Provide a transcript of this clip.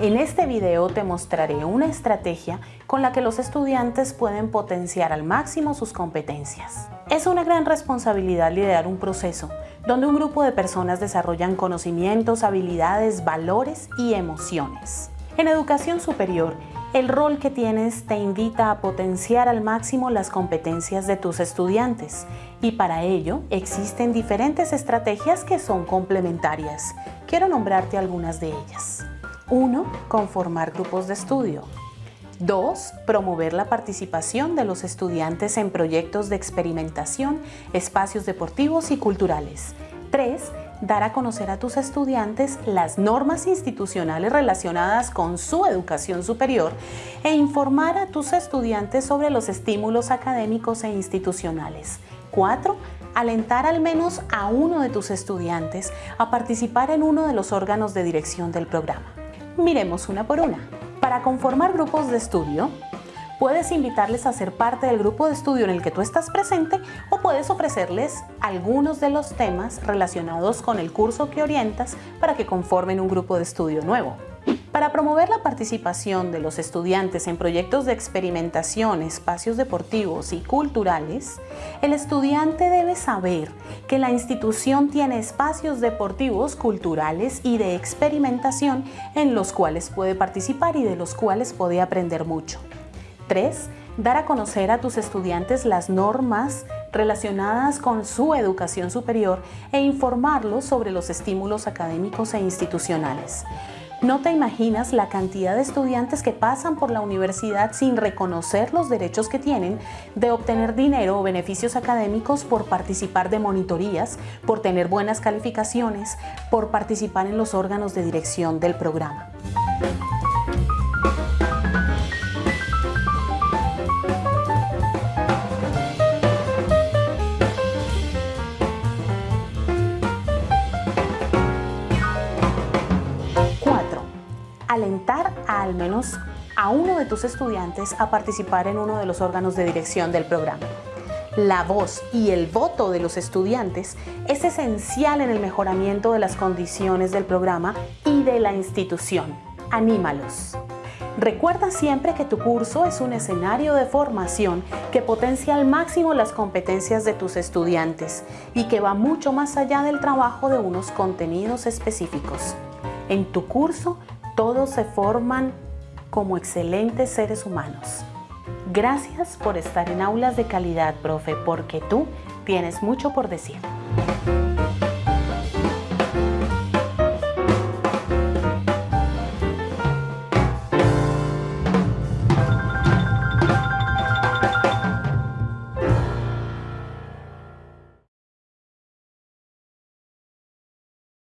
En este video te mostraré una estrategia con la que los estudiantes pueden potenciar al máximo sus competencias. Es una gran responsabilidad liderar un proceso donde un grupo de personas desarrollan conocimientos, habilidades, valores y emociones. En educación superior, el rol que tienes te invita a potenciar al máximo las competencias de tus estudiantes y para ello existen diferentes estrategias que son complementarias. Quiero nombrarte algunas de ellas. 1. Conformar grupos de estudio. 2. Promover la participación de los estudiantes en proyectos de experimentación, espacios deportivos y culturales. 3. Dar a conocer a tus estudiantes las normas institucionales relacionadas con su educación superior e informar a tus estudiantes sobre los estímulos académicos e institucionales. 4 alentar al menos a uno de tus estudiantes a participar en uno de los órganos de dirección del programa. Miremos una por una. Para conformar grupos de estudio, puedes invitarles a ser parte del grupo de estudio en el que tú estás presente o puedes ofrecerles algunos de los temas relacionados con el curso que orientas para que conformen un grupo de estudio nuevo. Para promover la participación de los estudiantes en proyectos de experimentación, espacios deportivos y culturales, el estudiante debe saber que la institución tiene espacios deportivos, culturales y de experimentación en los cuales puede participar y de los cuales puede aprender mucho. 3. Dar a conocer a tus estudiantes las normas relacionadas con su educación superior e informarlos sobre los estímulos académicos e institucionales. No te imaginas la cantidad de estudiantes que pasan por la universidad sin reconocer los derechos que tienen de obtener dinero o beneficios académicos por participar de monitorías, por tener buenas calificaciones, por participar en los órganos de dirección del programa. Alentar al menos a uno de tus estudiantes a participar en uno de los órganos de dirección del programa. La voz y el voto de los estudiantes es esencial en el mejoramiento de las condiciones del programa y de la institución. Anímalos. Recuerda siempre que tu curso es un escenario de formación que potencia al máximo las competencias de tus estudiantes y que va mucho más allá del trabajo de unos contenidos específicos. En tu curso todos se forman como excelentes seres humanos. Gracias por estar en Aulas de Calidad, profe, porque tú tienes mucho por decir.